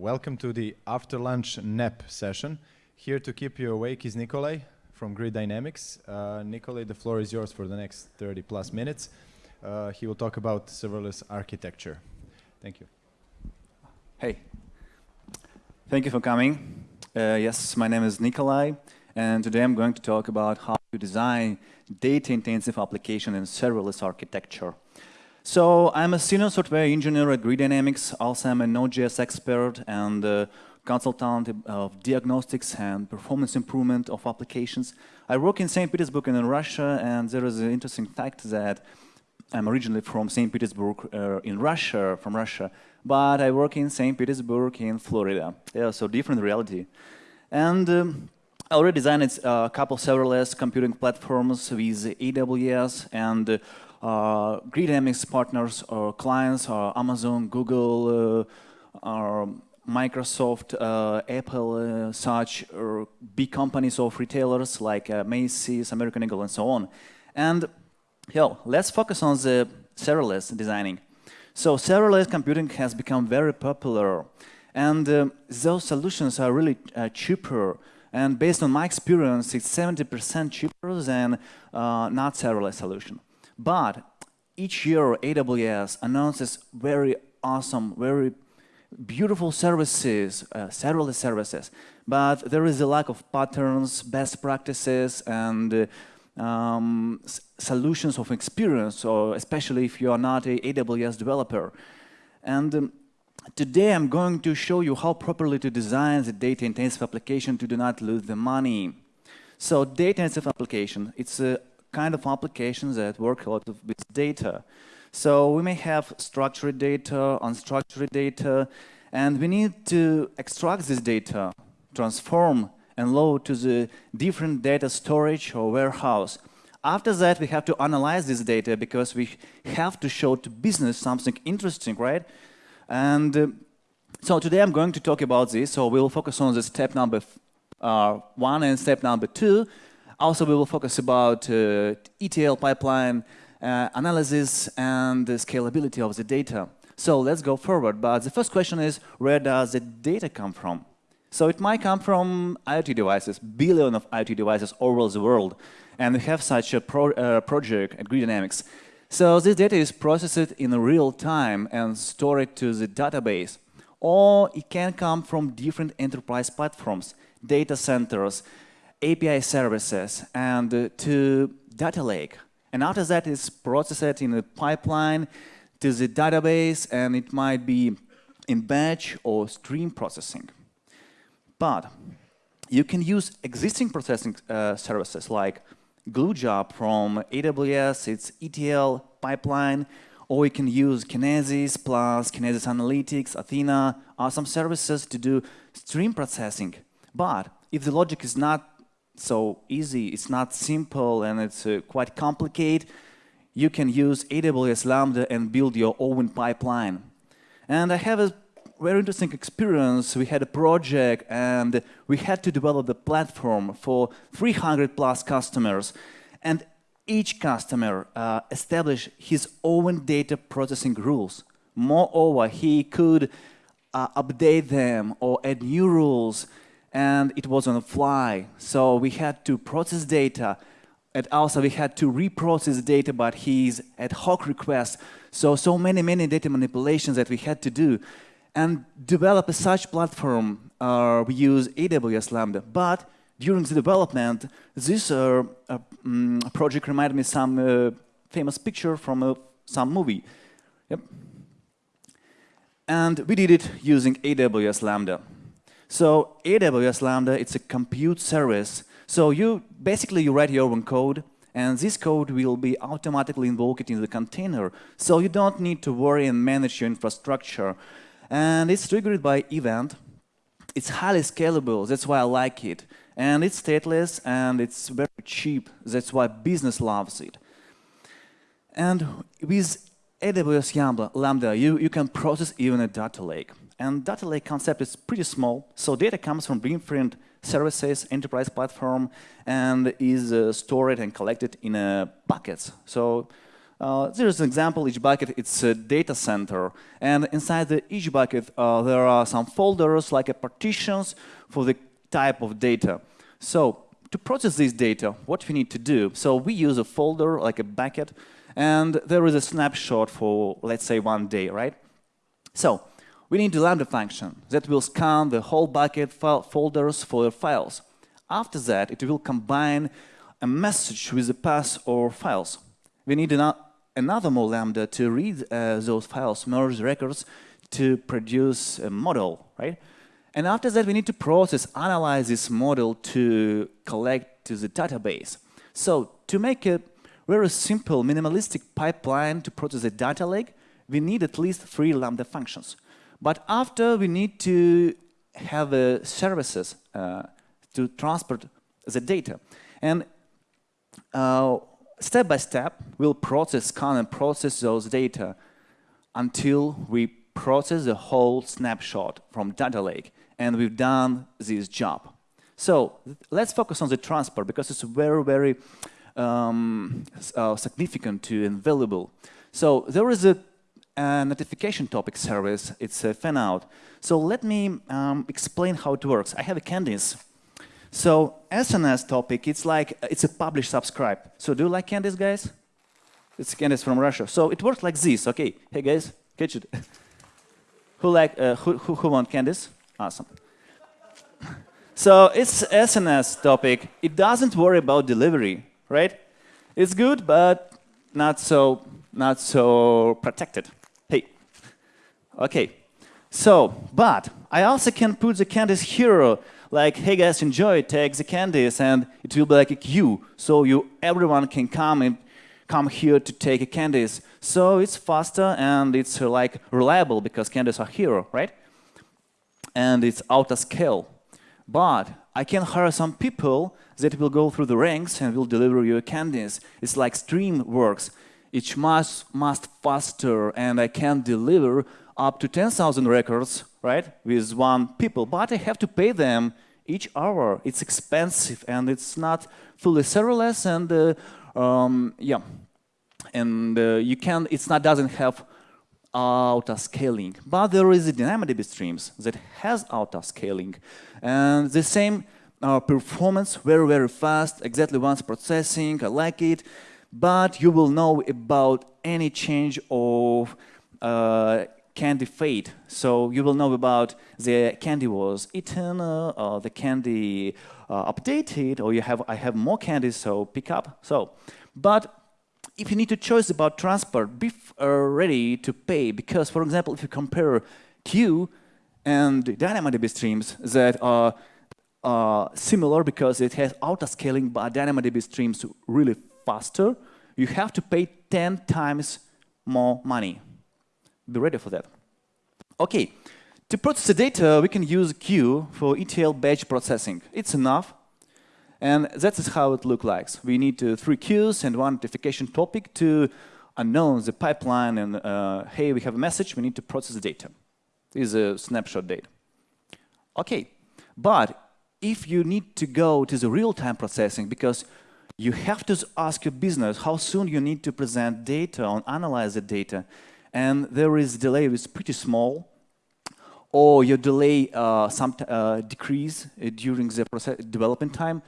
Welcome to the after lunch nap session. Here to keep you awake is Nikolai from Grid Dynamics. Uh, Nikolai, the floor is yours for the next 30 plus minutes. Uh, he will talk about serverless architecture. Thank you. Hey, thank you for coming. Uh, yes, my name is Nikolai, and today I'm going to talk about how to design data-intensive application in serverless architecture. So I'm a senior software engineer at Grid Dynamics. Also, I'm a Node.js expert and uh, consultant of diagnostics and performance improvement of applications. I work in St. Petersburg and in Russia, and there is an interesting fact that I'm originally from St. Petersburg uh, in Russia, from Russia, but I work in St. Petersburg in Florida. Yeah, so different reality. And um, I already designed a couple serverless computing platforms with AWS and uh, Grid Dynamics partners or clients are Amazon, Google, uh, or Microsoft, uh, Apple, uh, such big companies of retailers like uh, Macy's, American Eagle, and so on. And yo, let's focus on the serverless designing. So serverless computing has become very popular, and uh, those solutions are really cheaper. And based on my experience, it's 70% cheaper than not serverless solution. But each year AWS announces very awesome, very beautiful services, uh, serverless services, but there is a lack of patterns, best practices, and uh, um, solutions of experience, or especially if you are not a AWS developer. And um, today I'm going to show you how properly to design the data-intensive application to do not lose the money. So data-intensive application, it's a kind of applications that work a lot with data. So we may have structured data, unstructured data, and we need to extract this data, transform and load to the different data storage or warehouse. After that, we have to analyze this data because we have to show to business something interesting, right? And uh, so today I'm going to talk about this. So we'll focus on the step number uh, one and step number two. Also, we will focus about uh, ETL pipeline uh, analysis and the scalability of the data. So let's go forward. But the first question is, where does the data come from? So it might come from IoT devices, billion of IoT devices all over the world. And we have such a pro uh, project at Grid Dynamics. So this data is processed in real time and stored to the database. Or it can come from different enterprise platforms, data centers, API services and uh, to data lake. And after that, it's processed in a pipeline to the database, and it might be in batch or stream processing. But you can use existing processing uh, services like GlueJob from AWS, its ETL pipeline, or you can use Kinesis plus Kinesis Analytics, Athena, are some services to do stream processing. But if the logic is not so easy, it's not simple and it's uh, quite complicated. You can use AWS Lambda and build your own pipeline. And I have a very interesting experience. We had a project and we had to develop the platform for 300 plus customers. And each customer uh, established his own data processing rules. Moreover, he could uh, update them or add new rules and it was on the fly. So we had to process data and also we had to reprocess data but his ad hoc request. So, so many, many data manipulations that we had to do. And develop a such platform, uh, we use AWS Lambda. But during the development, this uh, uh, um, project reminded me some uh, famous picture from uh, some movie. Yep. And we did it using AWS Lambda. So AWS Lambda, it's a compute service. So you basically you write your own code, and this code will be automatically invoked in the container. So you don't need to worry and manage your infrastructure. And it's triggered by event. It's highly scalable. That's why I like it. And it's stateless and it's very cheap. That's why business loves it. And with AWS Lambda, you, you can process even a data lake. And data lake concept is pretty small. So data comes from different services, enterprise platform, and is uh, stored and collected in uh, buckets. So Uh, there's an example, each bucket, it's a data center. And inside the, each bucket, uh, there are some folders, like a partitions for the type of data. So to process this data, what we need to do? So we use a folder, like a bucket, and there is a snapshot for, let's say, one day, right? So we need a Lambda function that will scan the whole bucket folders for your files. After that, it will combine a message with the path or files. We need an another more Lambda to read uh, those files, merge records to produce a model, right? And after that, we need to process, analyze this model to collect to the database. So to make a very simple, minimalistic pipeline to process a data lake, we need at least three Lambda functions. But after, we need to have uh, services uh, to transport the data. And uh, step by step, we'll process, scan and process those data until we process the whole snapshot from data lake. And we've done this job. So let's focus on the transport because it's very, very um, uh, significant to and valuable. So there is a, a, notification topic service. It's a fan out. So let me um, explain how it works. I have a candies so SNS topic, it's like, it's a publish subscribe. So do you like candies, guys? It's candies from Russia. So it works like this, okay. Hey guys, catch it. who like, uh, who, who, who want candies? Awesome. so it's SNS topic. It doesn't worry about delivery, right? It's good, but not so, not so protected. Okay. So, but I also can put the candies hero like, hey guys, enjoy, take the candies, and it will be like a queue. So you, everyone can come and come here to take a candies. So it's faster and it's uh, like reliable because candies are here, right? And it's out of scale. But I can hire some people that will go through the ranks and will deliver you candies. It's like stream works. It's much, much faster and I can deliver up to 10,000 records, right, with one people, but I have to pay them each hour. It's expensive and it's not fully serverless and uh, um, yeah, and uh, you can. It's not doesn't have auto scaling, but there is a DynamoDB streams that has auto scaling, and the same uh, performance, very very fast, exactly once processing. I like it, but you will know about any change of uh, candy fate. So you will know about the candy was eaten, uh, or the candy uh, updated, or you have I have more candy, so pick up. So, but if you need to choose about transport, be uh, ready to pay because, for example, if you compare queue and DynamoDB streams that are uh, similar because it has auto scaling, but DynamoDB streams really faster, you have to pay 10 times more money. Be ready for that. Okay, to process the data, we can use queue for ETL batch processing. It's enough. And that is how it looks like. We need uh, three queues and one notification topic to announce the pipeline and, uh, hey, we have a message, we need to process the data. This is a snapshot data. Okay, but if you need to go to the real-time processing, because you have to ask your business how soon you need to present data or analyze the data, and there is delay is pretty small, or your delay uh, some uh, decrease uh, during the process development time,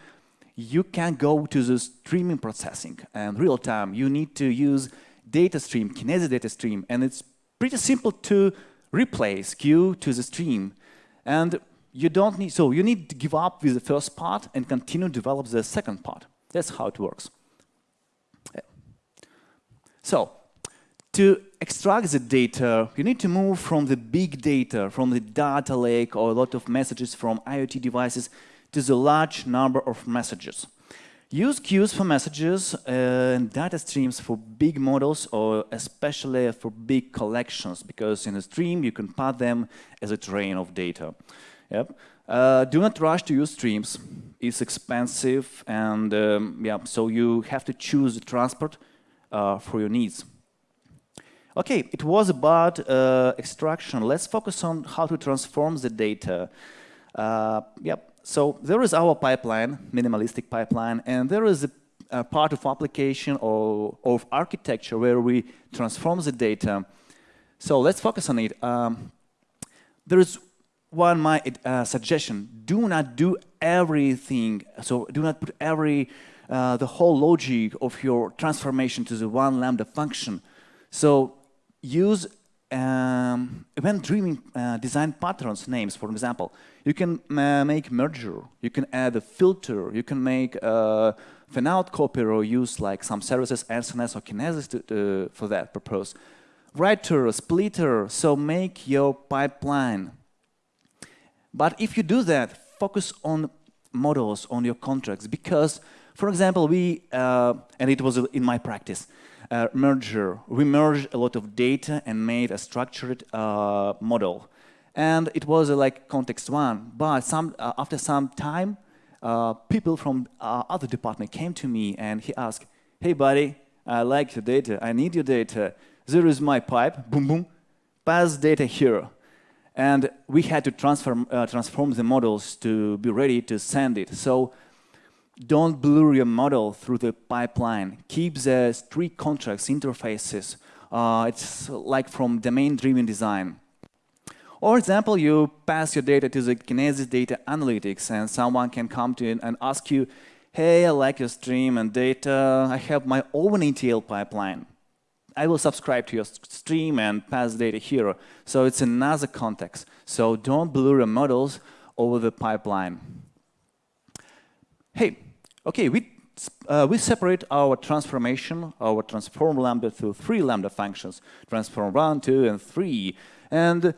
you can go to the streaming processing and real time. You need to use data stream, Kinesis data stream, and it's pretty simple to replace queue to the stream. And you don't need, so you need to give up with the first part and continue to develop the second part. That's how it works. So to extract the data, you need to move from the big data, from the data lake or a lot of messages from IoT devices to the large number of messages. Use queues for messages uh, and data streams for big models or especially for big collections because in a stream you can path them as a train of data. Yep. Uh, do not rush to use streams. It's expensive and um, yeah, so you have to choose the transport uh, for your needs. Okay, it was about uh, extraction. Let's focus on how to transform the data. Uh, yep. So there is our pipeline, minimalistic pipeline, and there is a, uh, part of application or of architecture where we transform the data. So let's focus on it. Um, there is one my uh, suggestion: do not do everything. So do not put every uh, the whole logic of your transformation to the one lambda function. So use um, event-driven uh, design patterns names, for example. You can uh, make merger, you can add a filter, you can make a fanout copy or use like some services, SNS or Kinesis to, uh, for that purpose. Writer, splitter, so make your pipeline. But if you do that, focus on models, on your contracts, because, for example, we, uh, and it was in my practice, uh, merger. We merged a lot of data and made a structured uh, model. And it was uh, like context one, but some, uh, after some time, uh, people from uh, other department came to me and he asked, hey buddy, I like your data, I need your data. There is my pipe, boom, boom, pass data here. And we had to transform, transform the models to be ready to send it. So don't blur your model through the pipeline. Keep the strict contracts, interfaces. Uh, it's like from domain-driven design. Or example, you pass your data to the Kinesis data analytics and someone can come to you and ask you, hey, I like your stream and data. I have my own ETL pipeline. I will subscribe to your stream and pass data here. So it's another context. So don't blur your models over the pipeline. Hey, Okay, we, uh, we separate our transformation, our transform lambda to three lambda functions, transform 1, 2, and 3. And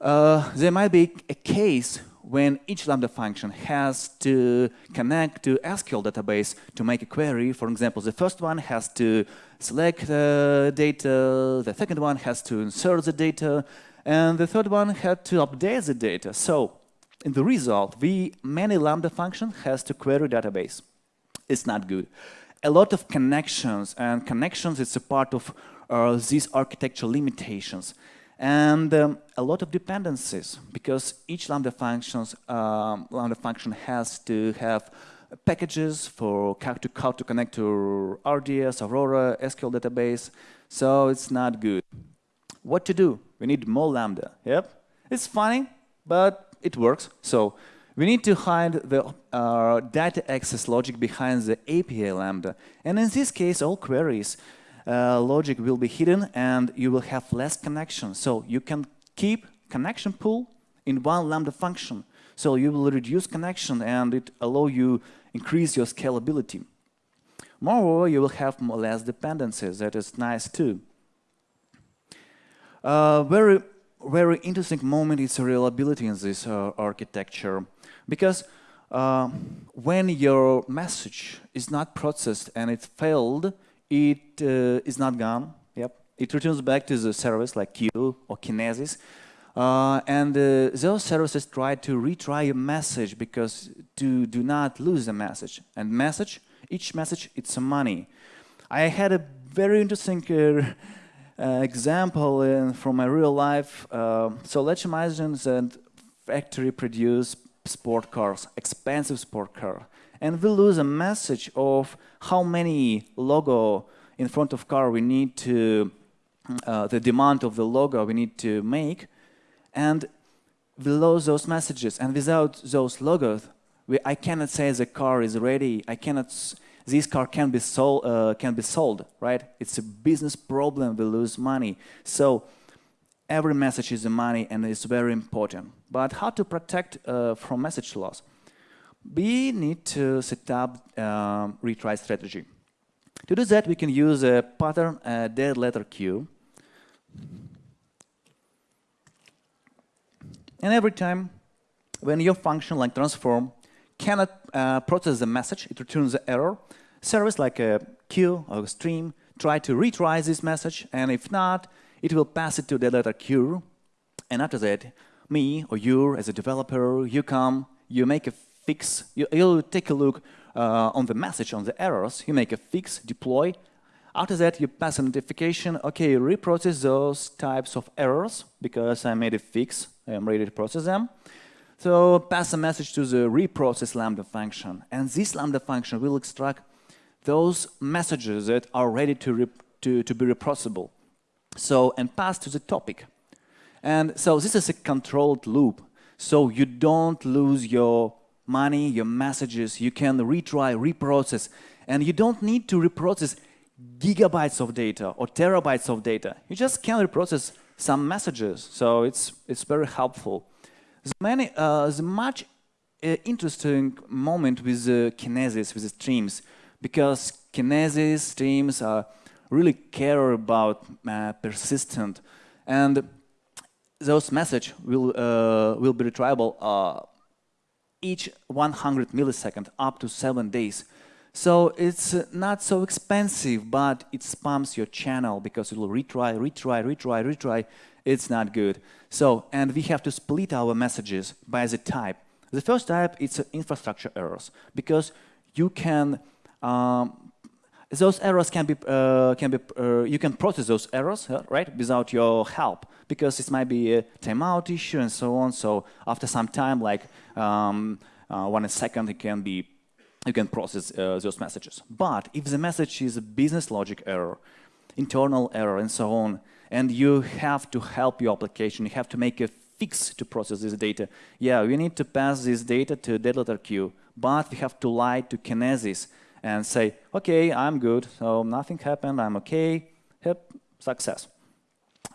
uh, there might be a case when each lambda function has to connect to SQL database to make a query. For example, the first one has to select the data, the second one has to insert the data, and the third one had to update the data. So in the result, we many lambda function has to query database. It's not good. A lot of connections, and connections is a part of uh, these architectural limitations. And um, a lot of dependencies, because each Lambda, functions, um, Lambda function has to have packages for how to, how to connect to RDS, Aurora, SQL database, so it's not good. What to do? We need more Lambda. Yep, it's funny, but it works. So we need to hide the uh, data access logic behind the API Lambda. And in this case, all queries uh, logic will be hidden and you will have less connection. So you can keep connection pool in one Lambda function. So you will reduce connection and it allow you increase your scalability. Moreover, you will have more less dependencies. That is nice too. Uh, very, very interesting moment is reliability in this uh, architecture. Because uh, when your message is not processed and it failed, it uh, is not gone. Yep. It returns back to the service like queue or Kinesis. Uh, and uh, those services try to retry a message because to do not lose the message. And message, each message, it's money. I had a very interesting uh, uh, example from my real life. so let's imagine that factory produce sport cars, expensive sport car, and we lose a message of how many logo in front of car we need to, uh, the demand of the logo we need to make, and we lose those messages. And without those logos, we, I cannot say the car is ready. I cannot. This car can be sold. Uh, can be sold, right? It's a business problem. We lose money. So every message is a money and it's very important. But how to protect uh, from message loss? We need to set up um, retry strategy. To do that, we can use a pattern a dead letter queue. And every time when your function like transform cannot uh, process the message, it returns the error, service like a queue or a stream try to retry this message, and if not, it will pass it to the letter queue. And after that, me or you as a developer, you come, you make a fix, you, will take a look uh, on the message, on the errors, you make a fix, deploy. After that, you pass a notification, okay, reprocess those types of errors because I made a fix, I'm ready to process them. So pass a message to the reprocess Lambda function. And this Lambda function will extract those messages that are ready to, to, to be reprocessable. So, and pass to the topic. And so this is a controlled loop. So you don't lose your money, your messages, you can retry, reprocess, and you don't need to reprocess gigabytes of data or terabytes of data. You just can reprocess some messages, so it's, it's very helpful. There's, many, uh, there's much uh, interesting moment with uh, Kinesis, with the streams, because Kinesis streams uh, really care about uh, persistent, and those message will, uh, will be retrievable uh, each 100 millisecond up to seven days. So it's not so expensive, but it spams your channel because it will retry, retry, retry, retry. It's not good. So, and we have to split our messages by the type. The first type, it's infrastructure errors because you can um, those errors can be uh, can be uh, you can process those errors right without your help because it might be a timeout issue and so on. So after some time, like um, uh, one second, it can be you can process uh, those messages. But if the message is a business logic error, internal error, and so on, and you have to help your application, you have to make a fix to process this data. Yeah, we need to pass this data to letter queue, but we have to lie to Kinesis and say, okay, I'm good, so nothing happened, I'm okay, yep, success.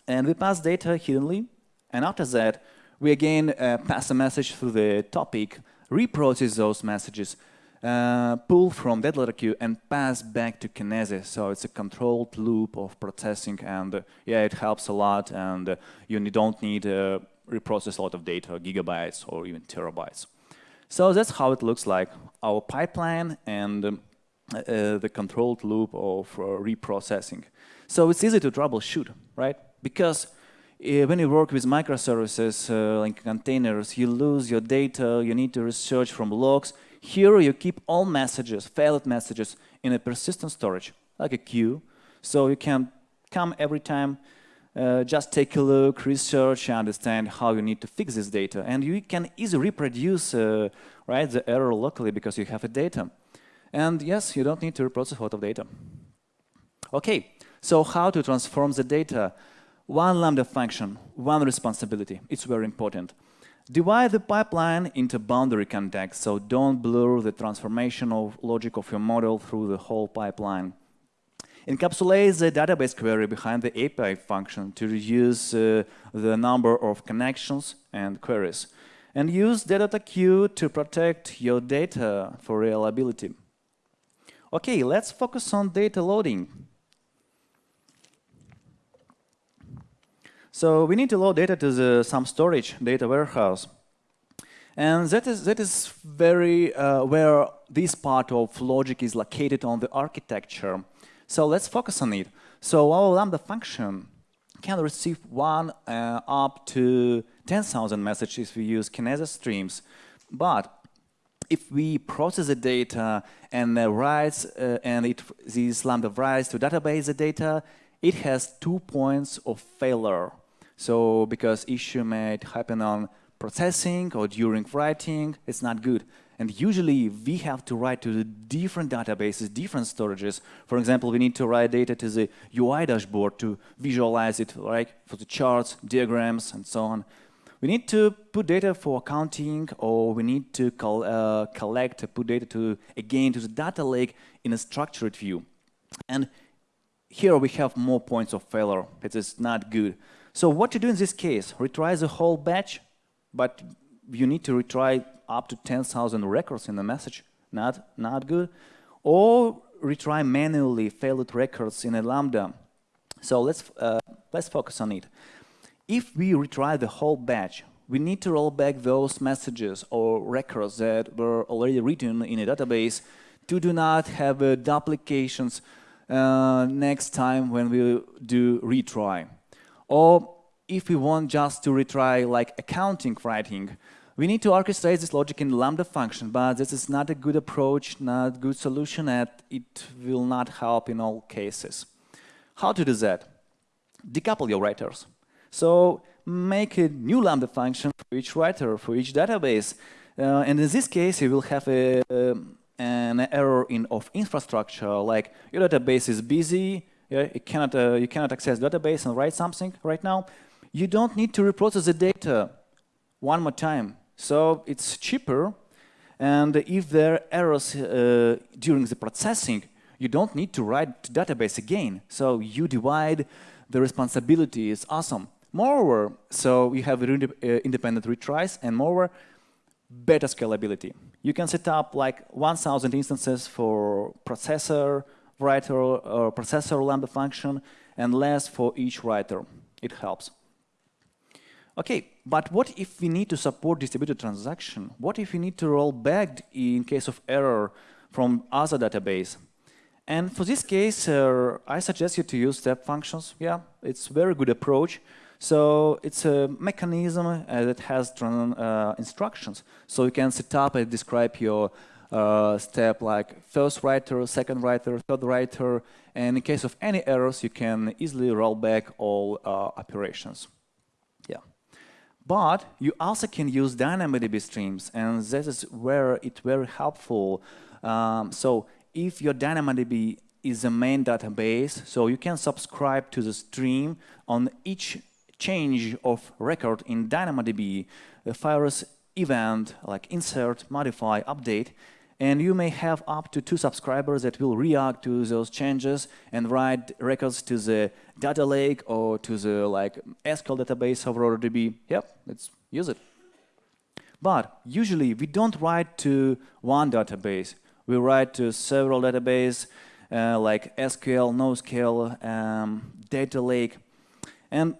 And we pass data hiddenly, and after that, we again uh, pass a message through the topic, reprocess those messages, uh, pull from dead letter queue and pass back to Kinesis. So it's a controlled loop of processing and uh, yeah, it helps a lot and uh, you don't need to uh, reprocess a lot of data, gigabytes or even terabytes. So that's how it looks like, our pipeline and um, uh, the controlled loop of uh, reprocessing. So it's easy to troubleshoot, right? Because uh, when you work with microservices uh, like containers, you lose your data, you need to research from logs. Here you keep all messages, failed messages, in a persistent storage, like a queue. So you can come every time, uh, just take a look, research, understand how you need to fix this data. And you can easily reproduce right, the error locally because you have the data. And yes, you don't need to reprocess a lot of data. Okay, so how to transform the data? One Lambda function, one responsibility. It's very important. Divide the pipeline into boundary context, so don't blur the transformation of logic of your model through the whole pipeline. Encapsulate the database query behind the API function to reduce uh, the number of connections and queries. And use data queue to protect your data for reliability. Okay, let's focus on data loading. So we need to load data to the, some storage data warehouse. And that is, that is very uh, where this part of logic is located on the architecture. So let's focus on it. So our Lambda function can receive one uh, up to 10,000 messages if we use Kinesis streams. But if we process the data and uh, writes uh, and it this lambda writes to database the data, it has two points of failure. So because issue might happen on processing or during writing, it's not good. And usually we have to write to the different databases, different storages. For example, we need to write data to the UI dashboard to visualize it, right, for the charts, diagrams, and so on. We need to put data for accounting or we need to uh, collect, put data to, again, to the data lake in a structured view. And here we have more points of failure. It is not good. So what to do in this case? Retry the whole batch, but you need to retry up to 10,000 records in the message. Not, not good. Or retry manually failed records in a Lambda. So let's, uh, let's focus on it. If we retry the whole batch, we need to roll back those messages or records that were already written in a database to do not have uh, duplications uh, next time when we do retry. Or if we want just to retry like accounting writing, we need to orchestrate this logic in Lambda function, but this is not a good approach, not a good solution, and it will not help in all cases. How to do that? Decouple your writers. So make a new Lambda function for each writer, for each database. Uh, and in this case, you will have a, an error in of infrastructure, like your database is busy, yeah, you cannot uh, you cannot access database and write something right now, you don't need to reprocess the data one more time. So it's cheaper, and if there are errors uh, during the processing, you don't need to write to database again. So you divide the responsibility. It's awesome. Moreover, so you have uh, independent retries, and moreover, better scalability. You can set up like 1,000 instances for processor, writer, or processor lambda function, and less for each writer. It helps. Okay, but what if we need to support distributed transaction? What if we need to roll back in case of error from other database? And for this case, uh, I suggest you to use step functions. Yeah, it's very good approach. So it's a mechanism uh, that has uh, instructions. So you can set up and describe your uh, step like first writer, second writer, third writer, and in case of any errors, you can easily roll back all uh, operations. Yeah. But you also can use DynamoDB streams, and this is where it's very helpful. Um, so if your DynamoDB is a main database, so you can subscribe to the stream on each change of record in DynamoDB, the virus event like insert, modify, update, and you may have up to two subscribers that will react to those changes and write records to the data lake or to the like SQL database of AuroraDB. Yep, let's use it. But usually we don't write to one database. We write to several databases uh, like SQL, NoSQL, um, data lake. And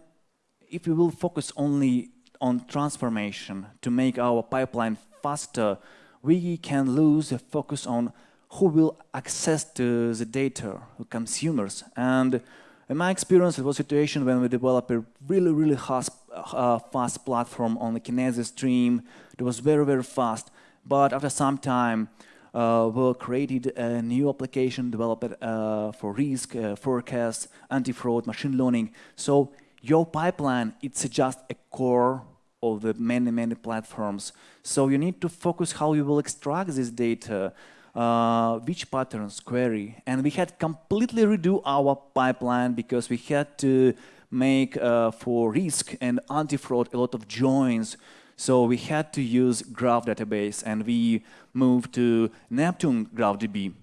if we will focus only on transformation to make our pipeline faster, we can lose the focus on who will access to the data, consumers. And in my experience, it was a situation when we developed a really, really fast, uh, fast platform on the Kinesis stream. It was very, very fast. But after some time, uh, we created a new application developed uh, for risk, uh, forecast, anti-fraud, machine learning. So your pipeline, it's just a core of the many, many platforms. So you need to focus how you will extract this data, uh, which patterns query. And we had completely redo our pipeline because we had to make uh, for risk and anti-fraud a lot of joins. So we had to use graph database and we moved to Neptune GraphDB.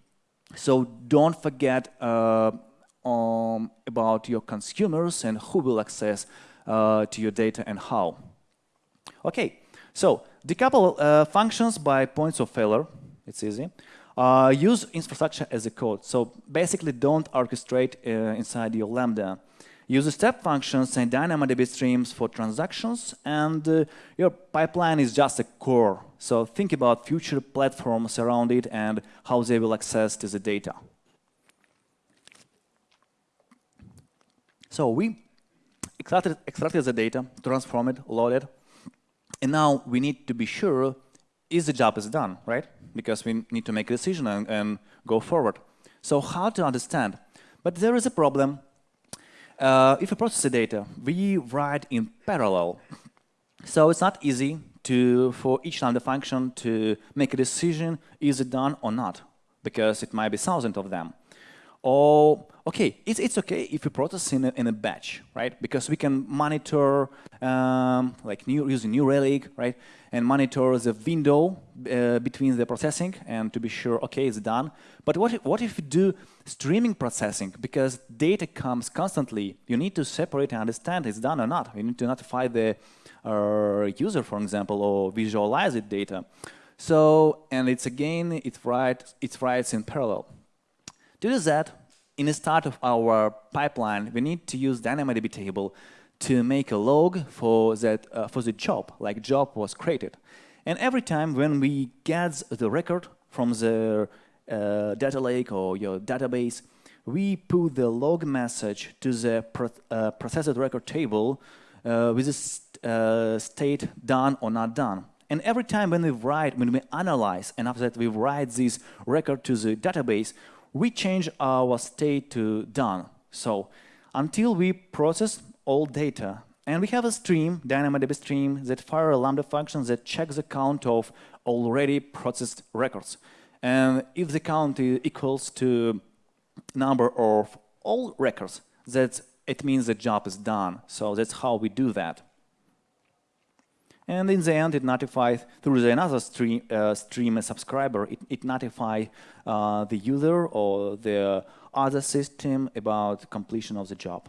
So don't forget uh, um, about your consumers and who will access uh, to your data and how. Okay, so decouple uh, functions by points of failure. It's easy. Uh, use infrastructure as a code. So basically don't orchestrate uh, inside your Lambda. Use step functions and DynamoDB streams for transactions and uh, your pipeline is just a core. So think about future platforms around it and how they will access to the data. So we extracted, extracted the data, transform it, load it, and now we need to be sure is the job is done, right? Because we need to make a decision and, and go forward. So how to understand? But there is a problem. Uh, if we process the data, we write in parallel. So it's not easy to for each Lambda function to make a decision, is it done or not? Because it might be thousands of them. Or, okay, it's, it's okay if we process in a, in a batch, right? Because we can monitor, um, like new, using New Relic, right? And monitor the window uh, between the processing and to be sure, okay, it's done. But what if, what if we do streaming processing? Because data comes constantly. You need to separate and understand it's done or not. You need to notify the uh, user, for example, or visualize the data. So, and it's again, it writes, it writes in parallel. To do that, in the start of our pipeline, we need to use DynamoDB table to make a log for that uh, for the job, like job was created. And every time when we get the record from the uh, data lake or your database, we put the log message to the pro uh, processed record table uh, with the st uh, state done or not done. And every time when we write, when we analyze, and after that we write this record to the database, we change our state to done. So until we process all data, and we have a stream, DynamoDB stream, that fire a Lambda function that checks the count of already processed records. And if the count is equals to number of all records, that it means the job is done. So that's how we do that. And in the end, it notifies through the another stream, uh, stream a subscriber. It, it notifies uh, the user or the other system about completion of the job.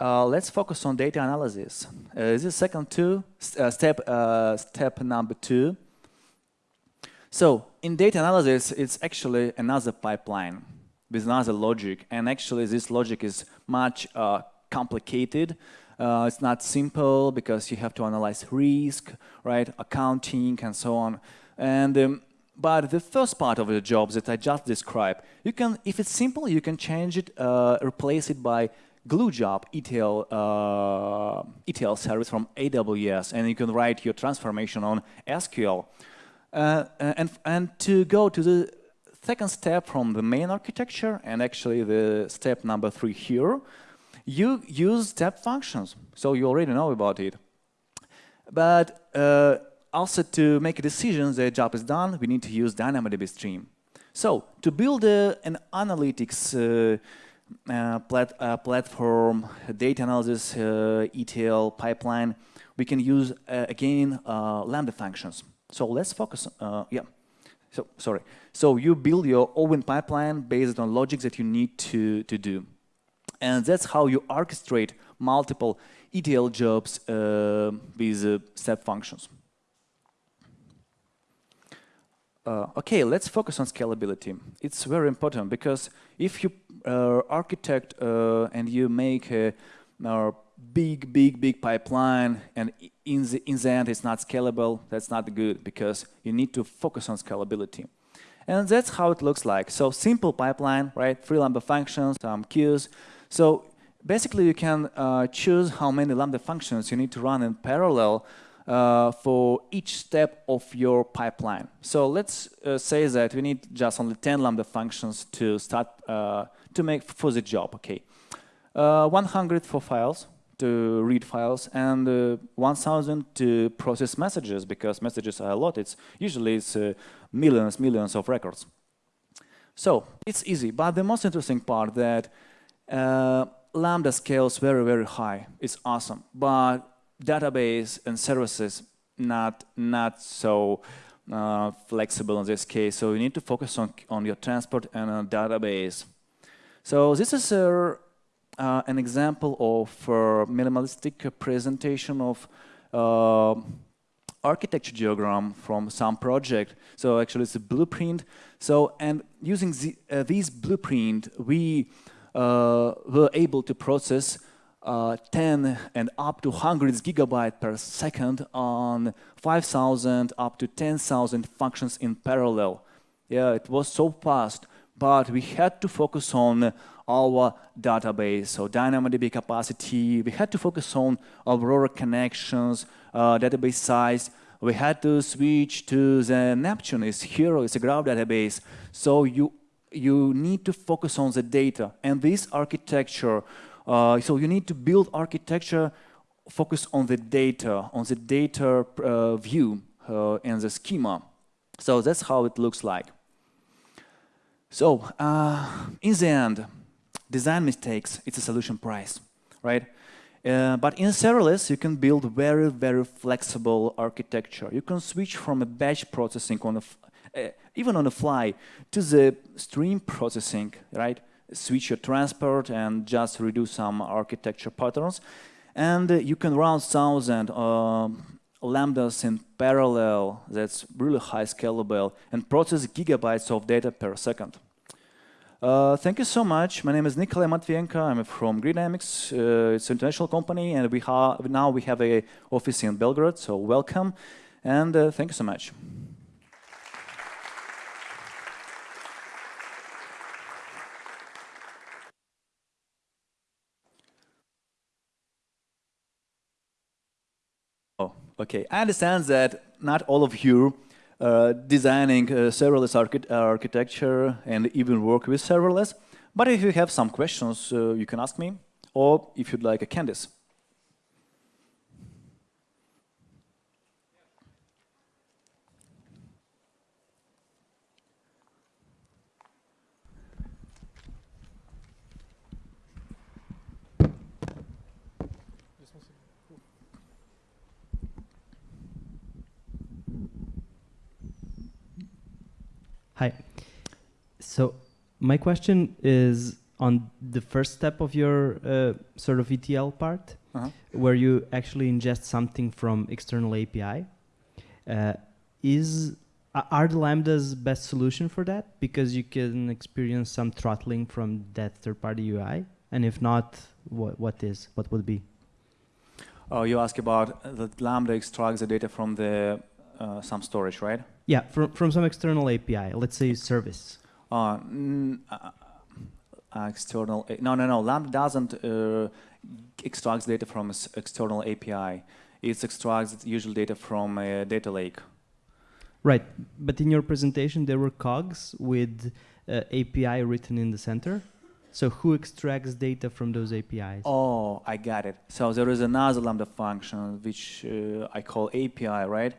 Uh, let's focus on data analysis. Uh, this is second two, uh, step, uh, step number two. So in data analysis, it's actually another pipeline with another logic. And actually, this logic is much complicated. Uh, it's not simple because you have to analyze risk, right, accounting, and so on. And um, but the first part of the job that I just described, you can, if it's simple, you can change it, replace it by glue job ETL, uh, ETL service from AWS, and you can write your transformation on SQL. Uh, and, and to go to the second step from the main architecture, and actually the step number three here, you use step functions. So you already know about it. But uh, also to make a decision the job is done, we need to use DynamoDB stream. So to build uh, an analytics uh, uh, plat uh, platform, data analysis, uh, ETL pipeline, we can use again Lambda functions. So let's focus. yeah. So sorry. So you build your own pipeline based on logic that you need to to do, and that's how you orchestrate multiple ETL jobs uh, with uh, step functions. Uh, okay, let's focus on scalability. It's very important because if you uh, architect uh, and you make a, a, big, big, big pipeline and in the, in the end it's not scalable, that's not good because you need to focus on scalability. And that's how it looks like. So simple pipeline, right? Three Lambda functions, some queues. So basically you can uh, choose how many Lambda functions you need to run in parallel uh, for each step of your pipeline. So let's uh, say that we need just only 10 Lambda functions to start uh, to make for the job. Okay, uh, 100 for files to read files and uh, 1,000 to process messages because messages are a lot. It's usually it's millions, millions of records. So it's easy, but the most interesting part that Lambda scales very, very high. It's awesome, but database and services not not so uh, flexible in this case. So you need to focus on on your transport and a database. So this is a, uh, an example of a minimalistic presentation of uh, architecture diagram from some project. So actually it's a blueprint. So and using the, uh, this blueprint, we uh, were able to process uh, 10 and up to hundreds gigabyte per second on 5,000 up to 10,000 functions in parallel. Yeah, it was so fast, but we had to focus on our database, so DynamoDB capacity. We had to focus on Aurora connections, uh, database size. We had to switch to the Neptune, it's Hero, it's a graph database. So you you need to focus on the data, and this architecture uh, so you need to build architecture focus on the data, on the data uh, view uh, and the schema. So that's how it looks like. So uh, in the end, design mistakes, it's a solution price, right? Uh, but in serverless, you can build very, very flexible architecture. You can switch from a batch processing on a uh, even on the fly to the stream processing, right? switch your transport and just reduce some architecture patterns. And you can run thousand uh, lambdas in parallel, that's really high scalable, and process gigabytes of data per second. Uh, thank you so much. My name is Nikolai Matvienko. I'm from Grid Dynamics. Uh, it's an international company, and we now we have a office in Belgrade. So welcome, and uh, thank you so much. Okay, I understand that not all of you uh, designing uh, serverless archi architecture and even work with serverless, but if you have some questions, uh, you can ask me, or if you'd like a candies. Hi. So my question is on the first step of your uh, sort of ETL part, Uh-huh. where you actually ingest something from external API. Uh, is are the lambdas best solution for that? Because you can experience some throttling from that third-party UI, and if not, what what is what would be? Oh, you ask about uh, the Lambda extracts the data from the uh, some storage, right? Yeah, from from some external API. Let's say service. Uh, mm, uh, external. No, no, no. Lambda doesn't uh, extracts data from external API. It extracts usual data from a data lake. Right, but in your presentation there were cogs with uh, API written in the center. So who extracts data from those APIs? Oh, I got it. So there is another Lambda function which uh, I call API, right?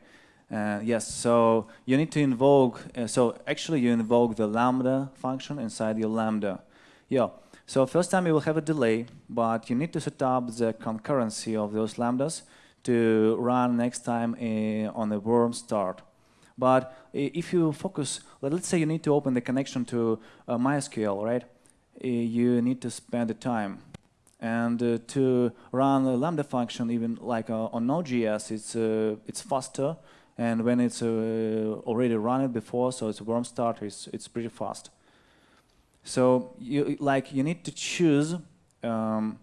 Uh, yes. So you need to invoke. Uh, so actually, you invoke the Lambda function inside your Lambda. Yeah. So first time you will have a delay, but you need to set up the concurrency of those lambdas to run next time uh, on a warm start. But if you focus, let- let's say you need to open the connection to uh, MySQL, right? Uh, you need to spend the time. And to run a Lambda function, even like on Node.js, it's, it's faster. And when it's uh, already run it before, so it's a warm start, it's, it's pretty fast. So you like you need to choose um,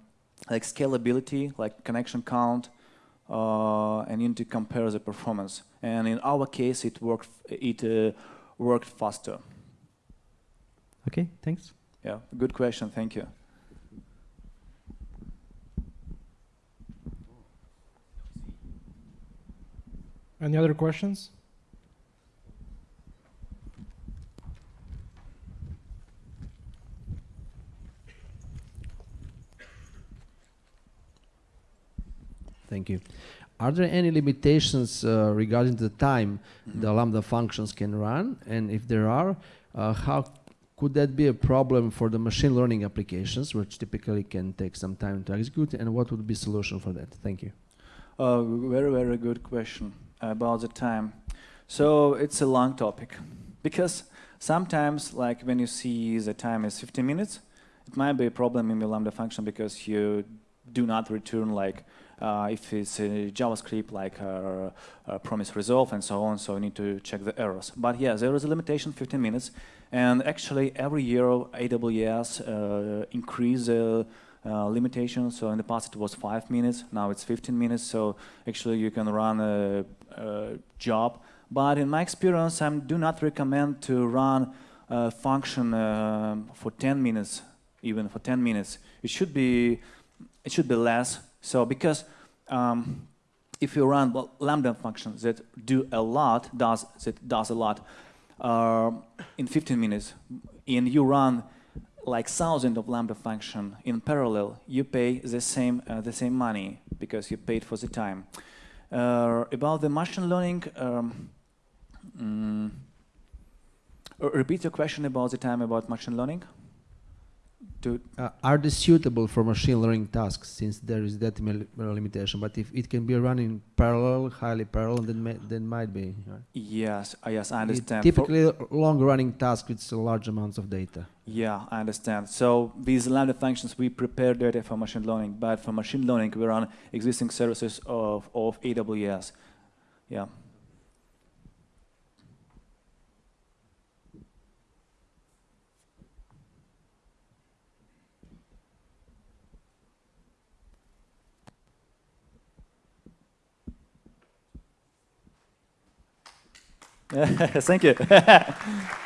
like scalability, like connection count, uh, and you need to compare the performance. And in our case, it worked. It uh, worked faster. Okay, thanks. Yeah, good question. Thank you. Any other questions? Thank you. Are there any limitations uh, regarding the time the Lambda functions can run? And if there are, uh, how could that be a problem for the machine learning applications, which typically can take some time to execute? And what would be solution for that? Thank you. Uh, very, very good question about the time. So it's a long topic because sometimes, like when you see the time is 15 minutes, it might be a problem in the Lambda function because you do not return like uh, if it's a JavaScript like uh, uh, promise resolve and so on. So you need to check the errors. But yeah, there is a limitation 15 minutes, and actually every year AWS uh, increase the uh, limitation. So in the past it was five minutes, now it's 15 minutes. So actually you can run a, a job. But in my experience, I do not recommend to run a function um, for 10 minutes, even for 10 minutes. It should be, it should be less. So because um, if you run lambda functions that do a lot, does that does a lot uh, in 15 minutes, and you run like thousand of lambda function in parallel, you pay the same uh, the same money because you paid for the time. Uh, about the machine learning, um, mm, uh, repeat your question about the time about machine learning. To Uh, are they suitable for machine learning tasks since there is that limitation? But if it can be run in parallel, highly parallel, then may, then might be. right? yes, uh, yes, I It understand. For- Typically, long-running task with large amounts of data. Yeah, I understand. So these lambda functions, we prepare data for machine learning, but for machine learning, we run existing services of, of AWS. Yeah. Thank you.